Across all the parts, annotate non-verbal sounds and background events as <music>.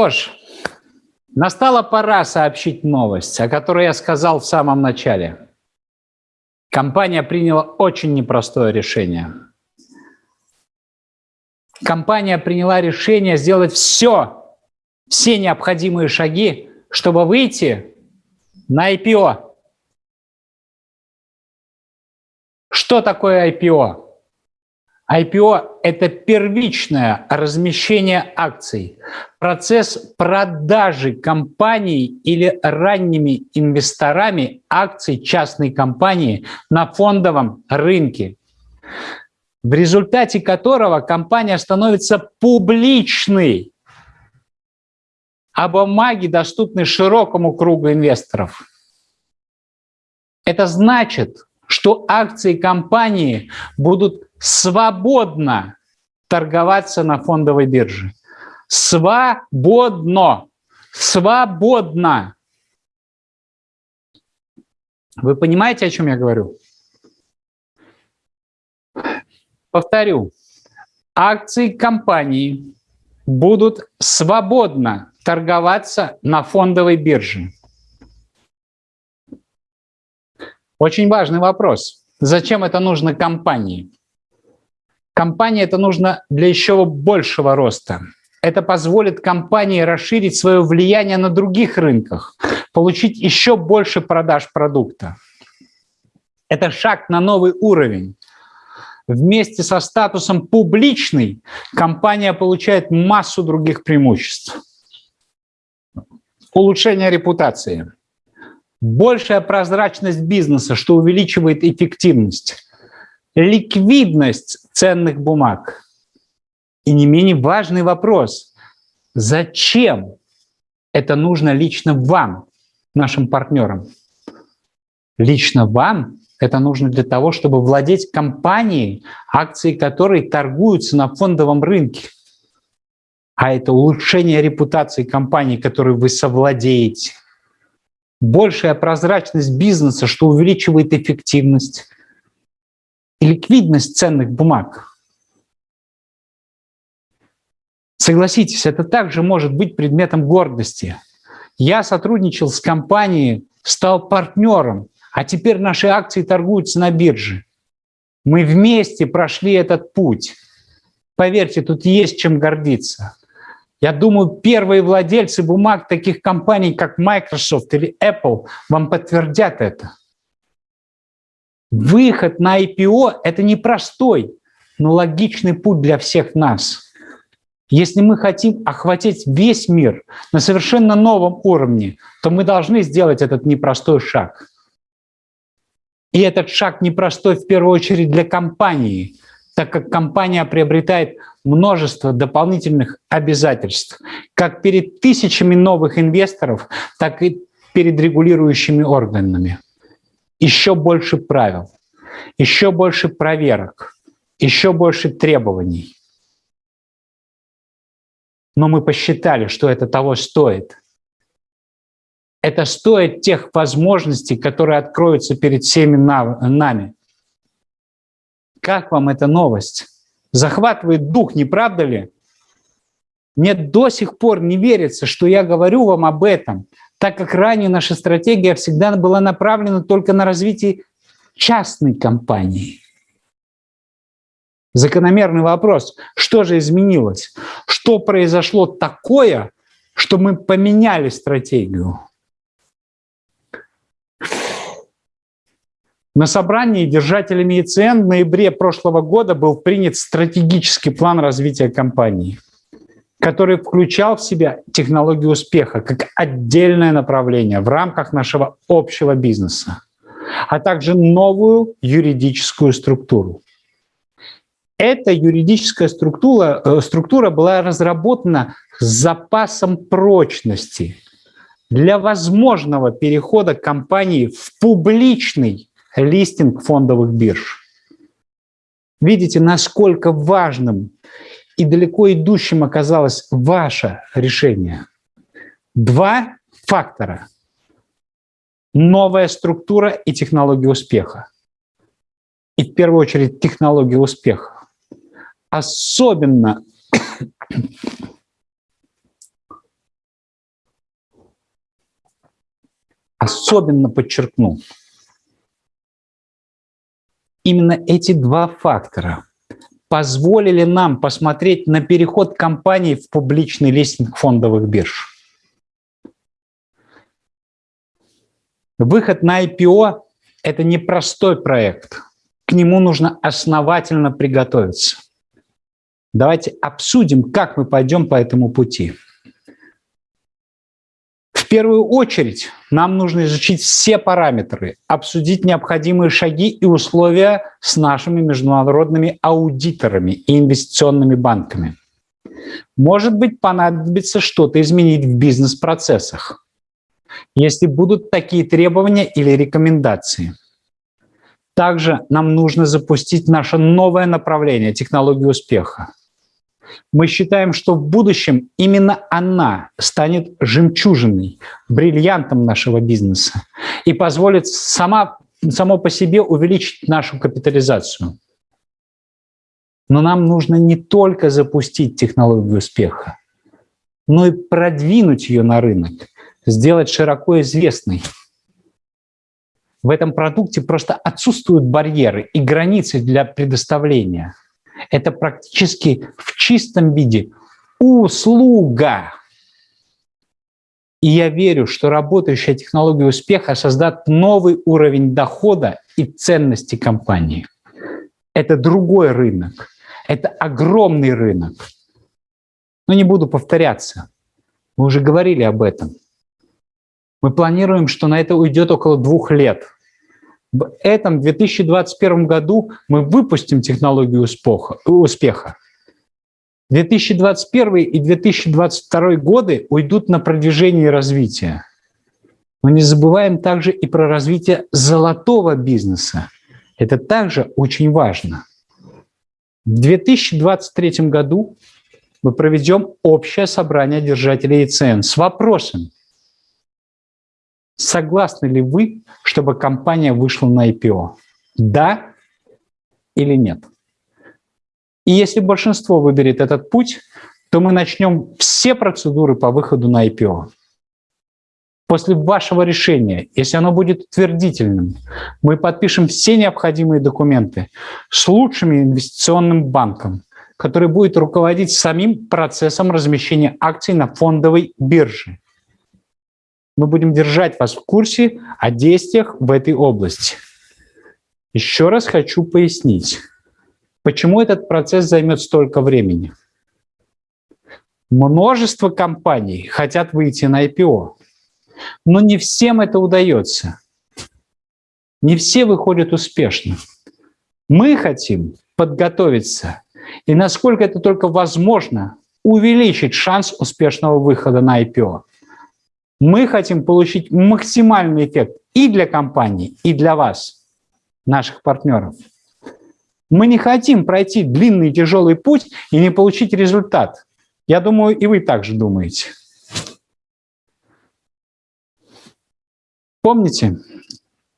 Что ж, настала пора сообщить новость, о которой я сказал в самом начале. Компания приняла очень непростое решение. Компания приняла решение сделать все, все необходимые шаги, чтобы выйти на IPO. Что такое IPO? IPO – это первичное размещение акций, процесс продажи компаний или ранними инвесторами акций частной компании на фондовом рынке, в результате которого компания становится публичной, а бумаги доступны широкому кругу инвесторов. Это значит, что акции компании будут свободно торговаться на фондовой бирже. Свободно. Свободно. Вы понимаете, о чем я говорю? Повторю. Акции компании будут свободно торговаться на фондовой бирже. Очень важный вопрос. Зачем это нужно компании? Компании это нужно для еще большего роста. Это позволит компании расширить свое влияние на других рынках, получить еще больше продаж продукта. Это шаг на новый уровень. Вместе со статусом «публичный» компания получает массу других преимуществ. Улучшение репутации. Большая прозрачность бизнеса, что увеличивает эффективность ликвидность ценных бумаг. И не менее важный вопрос, зачем это нужно лично вам, нашим партнерам? Лично вам это нужно для того, чтобы владеть компанией, акции которой торгуются на фондовом рынке. А это улучшение репутации компании, которой вы совладеете. Большая прозрачность бизнеса, что увеличивает эффективность ликвидность ценных бумаг. Согласитесь, это также может быть предметом гордости. Я сотрудничал с компанией, стал партнером, а теперь наши акции торгуются на бирже. Мы вместе прошли этот путь. Поверьте, тут есть чем гордиться. Я думаю, первые владельцы бумаг таких компаний, как Microsoft или Apple, вам подтвердят это. Выход на IPO – это непростой, но логичный путь для всех нас. Если мы хотим охватить весь мир на совершенно новом уровне, то мы должны сделать этот непростой шаг. И этот шаг непростой в первую очередь для компании, так как компания приобретает множество дополнительных обязательств, как перед тысячами новых инвесторов, так и перед регулирующими органами еще больше правил, еще больше проверок, еще больше требований. Но мы посчитали, что это того стоит. Это стоит тех возможностей, которые откроются перед всеми нами. Как вам эта новость? Захватывает дух, не правда ли? Мне до сих пор не верится, что я говорю вам об этом – так как ранее наша стратегия всегда была направлена только на развитие частной компании. Закономерный вопрос, что же изменилось? Что произошло такое, что мы поменяли стратегию? На собрании держателями ИЦН в ноябре прошлого года был принят стратегический план развития компании – который включал в себя технологию успеха как отдельное направление в рамках нашего общего бизнеса, а также новую юридическую структуру. Эта юридическая структура, э, структура была разработана с запасом прочности для возможного перехода компании в публичный листинг фондовых бирж. Видите, насколько важным и далеко идущим оказалось ваше решение. Два фактора. Новая структура и технология успеха. И в первую очередь технология успеха. Особенно <coughs> особенно подчеркну. Именно эти два фактора – позволили нам посмотреть на переход компании в публичный листинг фондовых бирж. Выход на IPO – это непростой проект. К нему нужно основательно приготовиться. Давайте обсудим, как мы пойдем по этому пути. Первую очередь нам нужно изучить все параметры, обсудить необходимые шаги и условия с нашими международными аудиторами и инвестиционными банками. Может быть, понадобится что-то изменить в бизнес-процессах если будут такие требования или рекомендации. Также нам нужно запустить наше новое направление технологии успеха. Мы считаем, что в будущем именно она станет жемчужиной, бриллиантом нашего бизнеса и позволит сама, само по себе увеличить нашу капитализацию. Но нам нужно не только запустить технологию успеха, но и продвинуть ее на рынок сделать широко известной. В этом продукте просто отсутствуют барьеры и границы для предоставления. Это практически в чистом виде услуга. И я верю, что работающая технология успеха создаст новый уровень дохода и ценности компании. Это другой рынок. Это огромный рынок. Но не буду повторяться. Мы уже говорили об этом. Мы планируем, что на это уйдет около двух лет. В этом 2021 году мы выпустим технологию успеха. 2021 и 2022 годы уйдут на продвижение и развитие. Но не забываем также и про развитие золотого бизнеса. Это также очень важно. В 2023 году мы проведем общее собрание держателей ИЦН с вопросом, Согласны ли вы, чтобы компания вышла на IPO? Да или нет? И если большинство выберет этот путь, то мы начнем все процедуры по выходу на IPO. После вашего решения, если оно будет утвердительным, мы подпишем все необходимые документы с лучшим инвестиционным банком, который будет руководить самим процессом размещения акций на фондовой бирже мы будем держать вас в курсе о действиях в этой области. Еще раз хочу пояснить, почему этот процесс займет столько времени. Множество компаний хотят выйти на IPO, но не всем это удается. Не все выходят успешно. Мы хотим подготовиться и, насколько это только возможно, увеличить шанс успешного выхода на IPO. Мы хотим получить максимальный эффект и для компании, и для вас, наших партнеров. Мы не хотим пройти длинный тяжелый путь и не получить результат. Я думаю, и вы также думаете. Помните,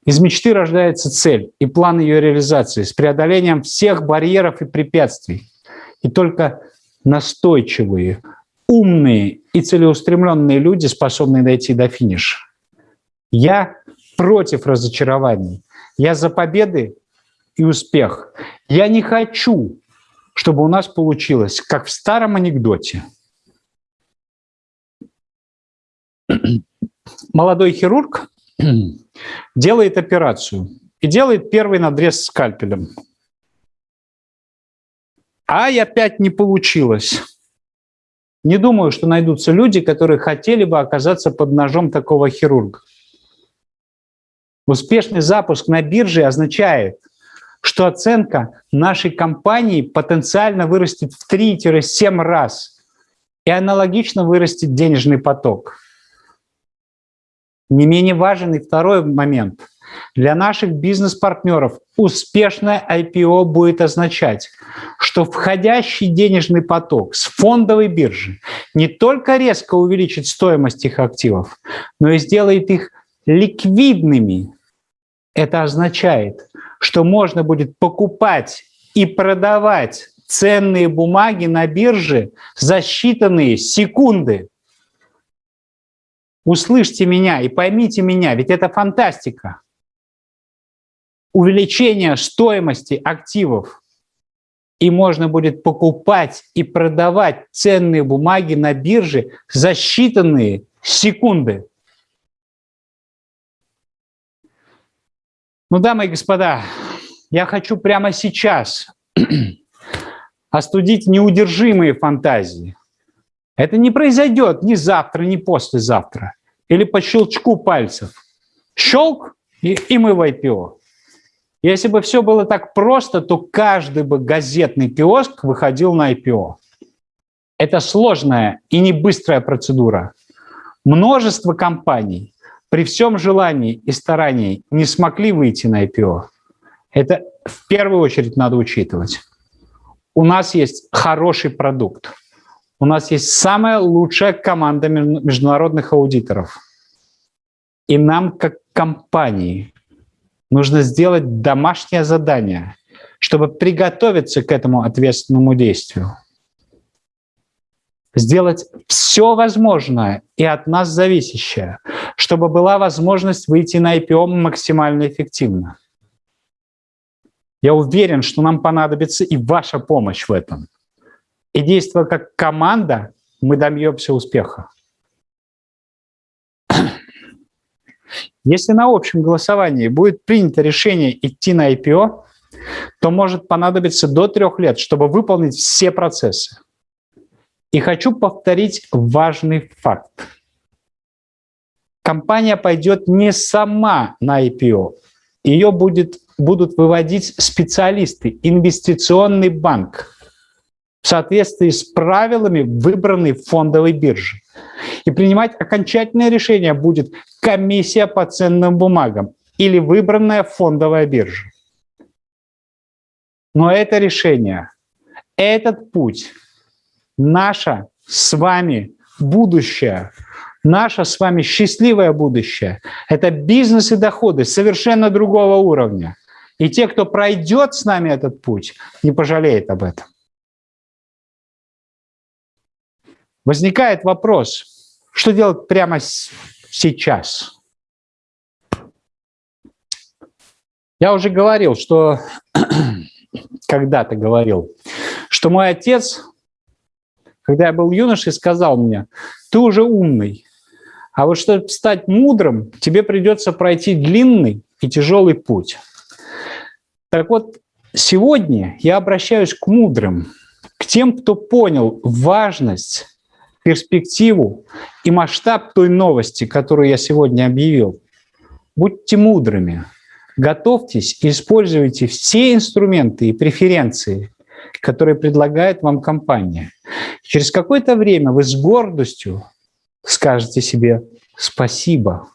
из мечты рождается цель и план ее реализации с преодолением всех барьеров и препятствий. И только настойчивые, умные и целеустремленные люди способны дойти до финиша. Я против разочарований. Я за победы и успех. Я не хочу, чтобы у нас получилось, как в старом анекдоте. <clears throat> Молодой хирург <clears throat> делает операцию и делает первый надрез скальпелем. Ай, опять не получилось. Не думаю, что найдутся люди, которые хотели бы оказаться под ножом такого хирурга. Успешный запуск на бирже означает, что оценка нашей компании потенциально вырастет в 3-7 раз и аналогично вырастет денежный поток. Не менее важен и второй момент. Для наших бизнес-партнеров успешное IPO будет означать, что входящий денежный поток с фондовой биржи не только резко увеличит стоимость их активов, но и сделает их ликвидными. Это означает, что можно будет покупать и продавать ценные бумаги на бирже за считанные секунды. Услышьте меня и поймите меня, ведь это фантастика. Увеличение стоимости активов. И можно будет покупать и продавать ценные бумаги на бирже за считанные секунды. Ну, дамы и господа, я хочу прямо сейчас <clears throat> остудить неудержимые фантазии. Это не произойдет ни завтра, ни послезавтра. Или по щелчку пальцев. Щелк, и, и мы в IPO. Если бы все было так просто, то каждый бы газетный киоск выходил на IPO. Это сложная и не быстрая процедура. Множество компаний при всем желании и старании не смогли выйти на IPO. Это в первую очередь надо учитывать. У нас есть хороший продукт. У нас есть самая лучшая команда международных аудиторов. И нам, как компании, нужно сделать домашнее задание, чтобы приготовиться к этому ответственному действию. Сделать все возможное и от нас зависящее, чтобы была возможность выйти на IPO максимально эффективно. Я уверен, что нам понадобится и ваша помощь в этом и действуя как команда, мы добьемся успеха. Если на общем голосовании будет принято решение идти на IPO, то может понадобиться до трех лет, чтобы выполнить все процессы. И хочу повторить важный факт. Компания пойдет не сама на IPO. Ее будет, будут выводить специалисты, инвестиционный банк, в соответствии с правилами выбранной фондовой биржи. И принимать окончательное решение будет комиссия по ценным бумагам или выбранная фондовая биржа. Но это решение, этот путь, наше с вами будущее, наше с вами счастливое будущее, это бизнес и доходы совершенно другого уровня. И те, кто пройдет с нами этот путь, не пожалеет об этом. Возникает вопрос, что делать прямо сейчас? Я уже говорил, что <clears throat> когда-то говорил, что мой отец, когда я был юношей, сказал мне, ты уже умный, а вот чтобы стать мудрым, тебе придется пройти длинный и тяжелый путь. Так вот, сегодня я обращаюсь к мудрым, к тем, кто понял важность перспективу и масштаб той новости, которую я сегодня объявил. Будьте мудрыми, готовьтесь и используйте все инструменты и преференции, которые предлагает вам компания. Через какое-то время вы с гордостью скажете себе «спасибо».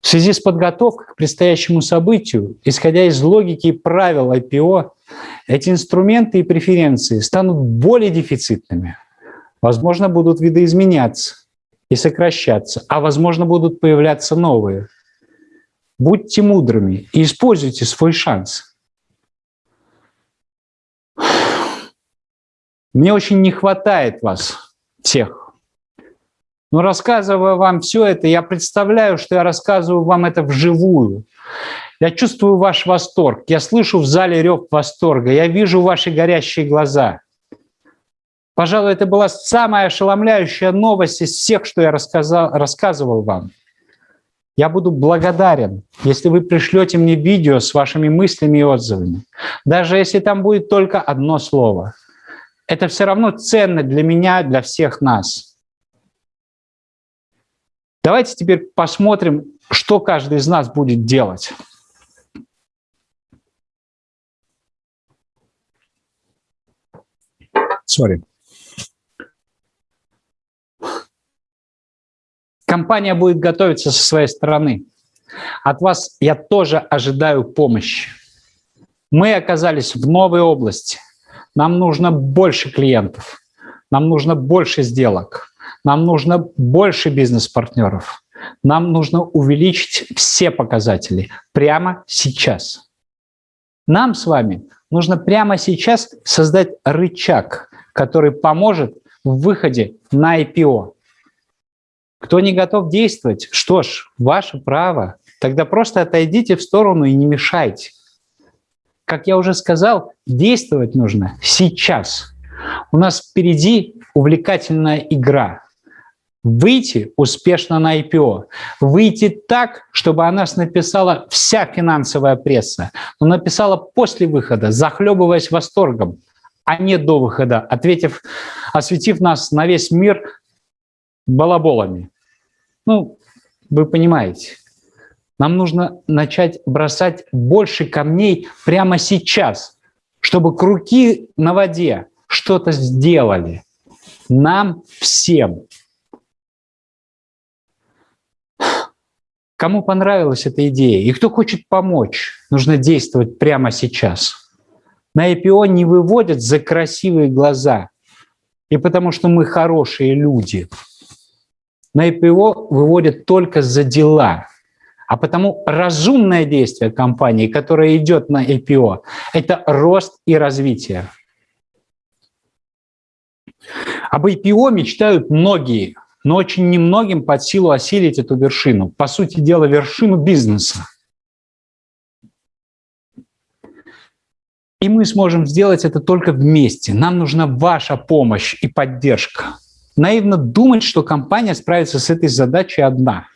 В связи с подготовкой к предстоящему событию, исходя из логики и правил IPO, эти инструменты и преференции станут более дефицитными. Возможно, будут видоизменяться и сокращаться, а возможно, будут появляться новые. Будьте мудрыми и используйте свой шанс. Мне очень не хватает вас всех. Но рассказывая вам все это, я представляю, что я рассказываю вам это вживую. Я чувствую ваш восторг, я слышу в зале рев восторга, я вижу ваши горящие глаза. Пожалуй, это была самая ошеломляющая новость из всех, что я рассказал, рассказывал вам. Я буду благодарен, если вы пришлете мне видео с вашими мыслями и отзывами. Даже если там будет только одно слово. Это все равно ценно для меня, для всех нас. Давайте теперь посмотрим, что каждый из нас будет делать. Sorry. Компания будет готовиться со своей стороны. От вас я тоже ожидаю помощи. Мы оказались в новой области. Нам нужно больше клиентов. Нам нужно больше сделок. Нам нужно больше бизнес-партнеров. Нам нужно увеличить все показатели прямо сейчас. Нам с вами нужно прямо сейчас создать рычаг, который поможет в выходе на IPO. Кто не готов действовать, что ж, ваше право. Тогда просто отойдите в сторону и не мешайте. Как я уже сказал, действовать нужно сейчас. У нас впереди увлекательная игра. Выйти успешно на IPO. Выйти так, чтобы о нас написала вся финансовая пресса. Но написала после выхода, захлебываясь восторгом, а не до выхода, ответив, осветив нас на весь мир балаболами. Ну, вы понимаете. Нам нужно начать бросать больше камней прямо сейчас, чтобы круги на воде что-то сделали. Нам всем. Кому понравилась эта идея и кто хочет помочь, нужно действовать прямо сейчас. На IPO не выводят за красивые глаза и потому что мы хорошие люди – на IPO выводят только за дела. А потому разумное действие компании, которое идет на IPO, это рост и развитие. Об IPO мечтают многие, но очень немногим под силу осилить эту вершину. По сути дела, вершину бизнеса. И мы сможем сделать это только вместе. Нам нужна ваша помощь и поддержка наивно думать, что компания справится с этой задачей одна.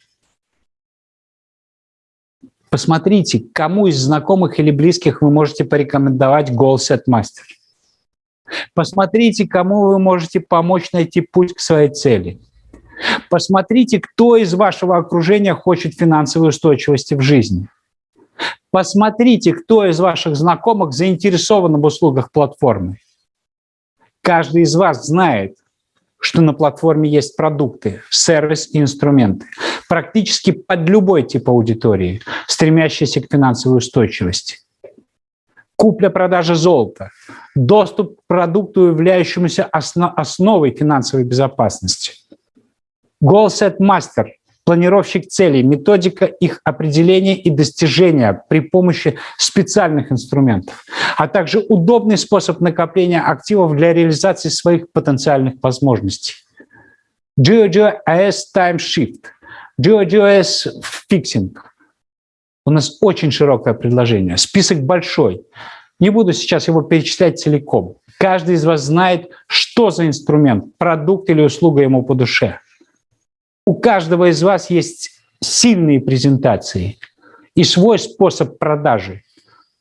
Посмотрите, кому из знакомых или близких вы можете порекомендовать GoalSet Master. Посмотрите, кому вы можете помочь найти путь к своей цели. Посмотрите, кто из вашего окружения хочет финансовой устойчивости в жизни. Посмотрите, кто из ваших знакомых заинтересован в услугах платформы. Каждый из вас знает, что на платформе есть продукты, сервис и инструменты, практически под любой тип аудитории, стремящейся к финансовой устойчивости. Купля-продажа золота, доступ к продукту, являющемуся основой финансовой безопасности. GoalSet Master планировщик целей, методика их определения и достижения при помощи специальных инструментов, а также удобный способ накопления активов для реализации своих потенциальных возможностей. GeoGeoS Time Shift, GeoGeoS Fixing. У нас очень широкое предложение, список большой. Не буду сейчас его перечислять целиком. Каждый из вас знает, что за инструмент, продукт или услуга ему по душе у каждого из вас есть сильные презентации и свой способ продажи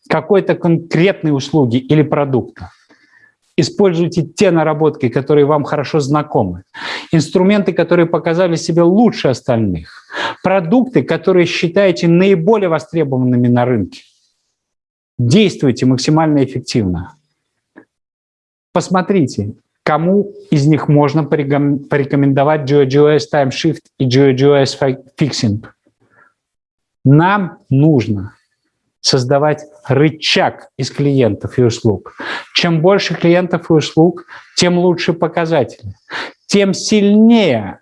какой-то конкретной услуги или продукта. Используйте те наработки, которые вам хорошо знакомы, инструменты, которые показали себя лучше остальных, продукты, которые считаете наиболее востребованными на рынке. Действуйте максимально эффективно. Посмотрите, Кому из них можно порекомендовать GeoGeoS Time и GeoGeoS Fixing? Нам нужно создавать рычаг из клиентов и услуг. Чем больше клиентов и услуг, тем лучше показатели, тем сильнее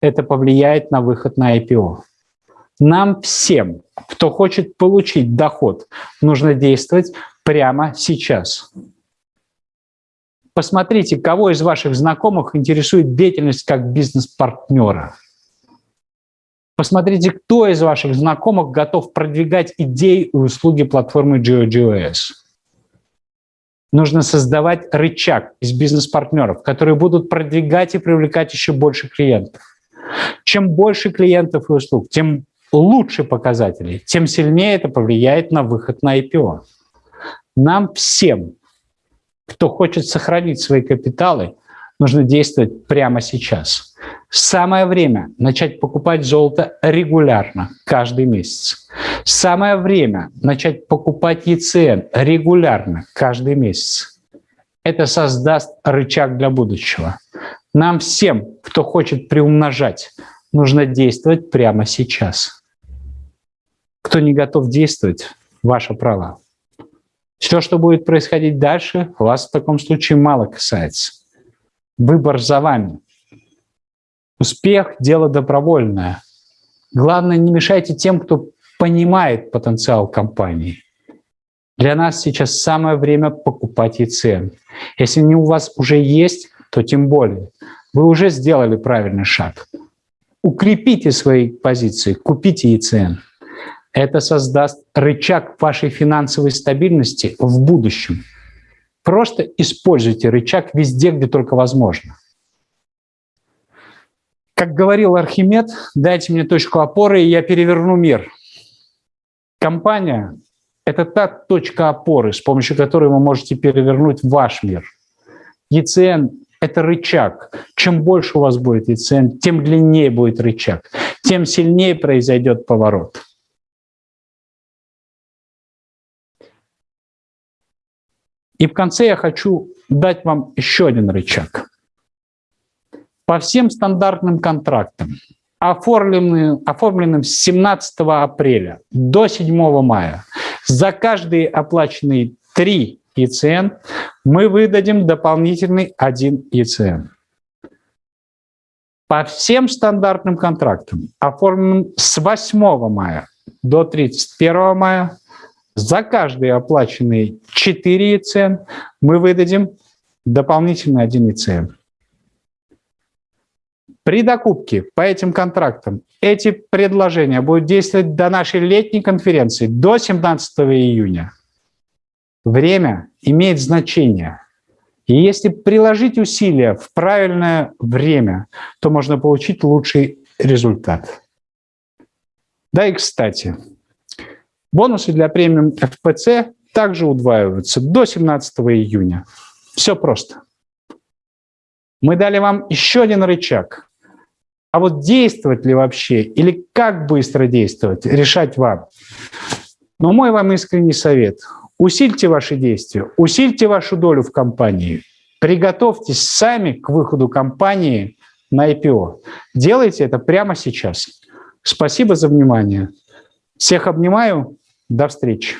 это повлияет на выход на IPO. Нам всем, кто хочет получить доход, нужно действовать прямо сейчас. Посмотрите, кого из ваших знакомых интересует деятельность как бизнес-партнера. Посмотрите, кто из ваших знакомых готов продвигать идеи и услуги платформы GeoGeoS. Нужно создавать рычаг из бизнес-партнеров, которые будут продвигать и привлекать еще больше клиентов. Чем больше клиентов и услуг, тем лучше показатели, тем сильнее это повлияет на выход на IPO. Нам всем кто хочет сохранить свои капиталы, нужно действовать прямо сейчас. Самое время начать покупать золото регулярно, каждый месяц. Самое время начать покупать ЕЦН регулярно, каждый месяц. Это создаст рычаг для будущего. Нам всем, кто хочет приумножать, нужно действовать прямо сейчас. Кто не готов действовать, ваше право. Все, что будет происходить дальше, вас в таком случае мало касается. Выбор за вами. Успех – дело добровольное. Главное, не мешайте тем, кто понимает потенциал компании. Для нас сейчас самое время покупать ЕЦН. Если они у вас уже есть, то тем более. Вы уже сделали правильный шаг. укрепите свои позиции, купите ЕЦН. Это создаст рычаг вашей финансовой стабильности в будущем. Просто используйте рычаг везде, где только возможно. Как говорил Архимед, дайте мне точку опоры, и я переверну мир. Компания – это та точка опоры, с помощью которой вы можете перевернуть ваш мир. ЕЦН – это рычаг. Чем больше у вас будет ЕЦН, тем длиннее будет рычаг, тем сильнее произойдет поворот. И в конце я хочу дать вам еще один рычаг. По всем стандартным контрактам, оформленным, оформленным с 17 апреля до 7 мая, за каждые оплаченные 3 ЕЦН мы выдадим дополнительный 1 ЕЦН. По всем стандартным контрактам, оформленным с 8 мая до 31 мая, за каждые оплаченные 4 ЕЦН мы выдадим дополнительно 1 ЕЦН. При докупке по этим контрактам эти предложения будут действовать до нашей летней конференции, до 17 июня. Время имеет значение. И если приложить усилия в правильное время, то можно получить лучший результат. Да и кстати, Бонусы для премиум FPC также удваиваются до 17 июня. Все просто. Мы дали вам еще один рычаг. А вот действовать ли вообще или как быстро действовать, решать вам. Но мой вам искренний совет. Усильте ваши действия, усильте вашу долю в компании. Приготовьтесь сами к выходу компании на IPO. Делайте это прямо сейчас. Спасибо за внимание. Всех обнимаю. До встречи.